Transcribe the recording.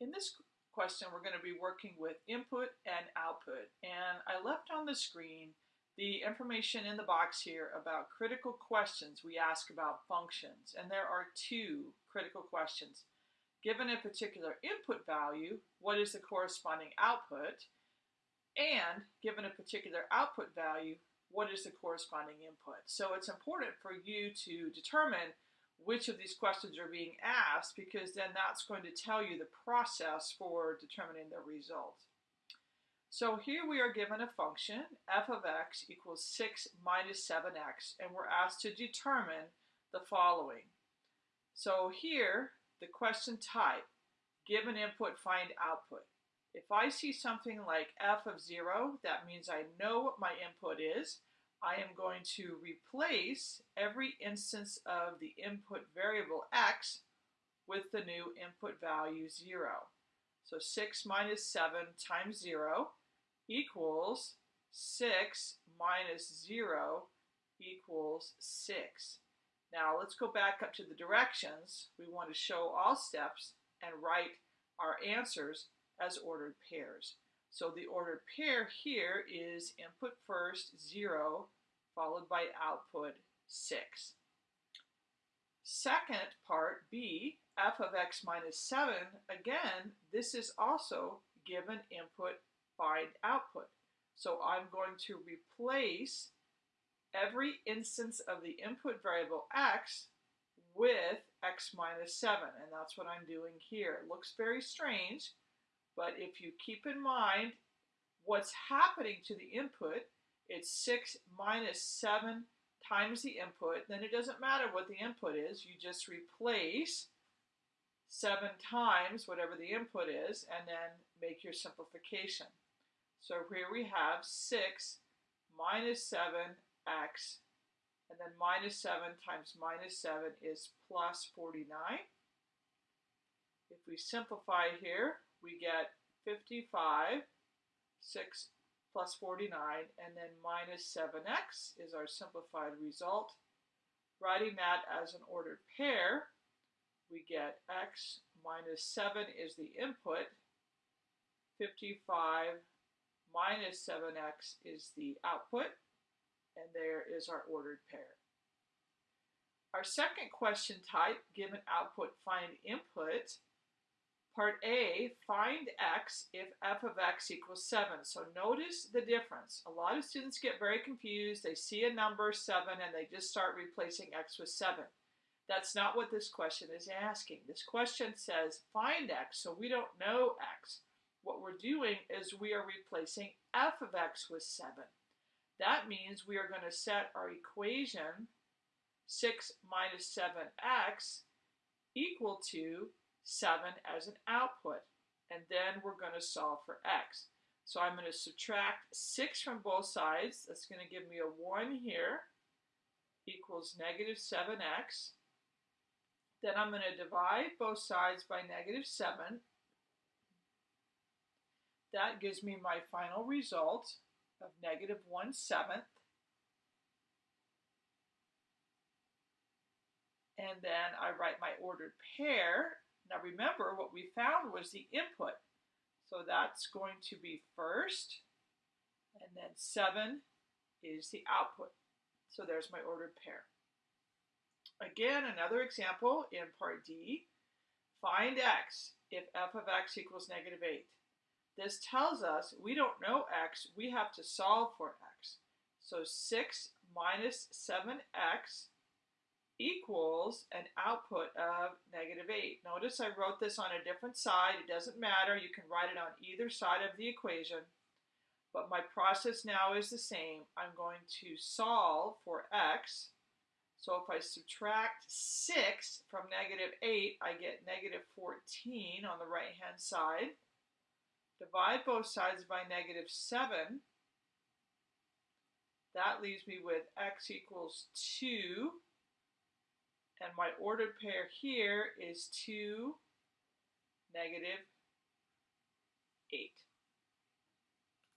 In this question, we're going to be working with input and output. And I left on the screen the information in the box here about critical questions we ask about functions. And there are two critical questions. Given a particular input value, what is the corresponding output? And given a particular output value, what is the corresponding input? So it's important for you to determine which of these questions are being asked because then that's going to tell you the process for determining the result. So here we are given a function, f of x equals 6 minus 7x, and we're asked to determine the following. So here, the question type, given input, find output. If I see something like f of 0, that means I know what my input is. I am going to replace every instance of the input variable x with the new input value 0. So 6 minus 7 times 0 equals 6 minus 0 equals 6. Now let's go back up to the directions. We want to show all steps and write our answers as ordered pairs. So the ordered pair here is input first, 0, followed by output, 6. Second part, B, f of x minus 7, again, this is also given input, find output. So I'm going to replace every instance of the input variable x with x minus 7, and that's what I'm doing here. It looks very strange, but if you keep in mind what's happening to the input, it's 6 minus 7 times the input, then it doesn't matter what the input is. You just replace 7 times whatever the input is and then make your simplification. So here we have 6 minus 7x and then minus 7 times minus 7 is plus 49. If we simplify here, we get 55, 6 plus 49, and then minus 7x is our simplified result. Writing that as an ordered pair, we get x minus 7 is the input, 55 minus 7x is the output, and there is our ordered pair. Our second question type, given output, find input, Part A, find x if f of x equals 7. So notice the difference. A lot of students get very confused. They see a number 7 and they just start replacing x with 7. That's not what this question is asking. This question says find x, so we don't know x. What we're doing is we are replacing f of x with 7. That means we are going to set our equation 6 minus 7x equal to 7 as an output. And then we're going to solve for x. So I'm going to subtract 6 from both sides. That's going to give me a 1 here equals negative 7x. Then I'm going to divide both sides by negative 7. That gives me my final result of negative 1 seventh. And then I write my ordered pair now remember, what we found was the input. So that's going to be first, and then 7 is the output. So there's my ordered pair. Again, another example in part D. Find x if f of x equals negative 8. This tells us we don't know x, we have to solve for x. So 6 minus 7x equals an output of negative 8. Notice I wrote this on a different side. It doesn't matter. You can write it on either side of the equation. But my process now is the same. I'm going to solve for x. So if I subtract 6 from negative 8, I get negative 14 on the right-hand side. Divide both sides by negative 7. That leaves me with x equals 2 and my ordered pair here is 2, negative 8.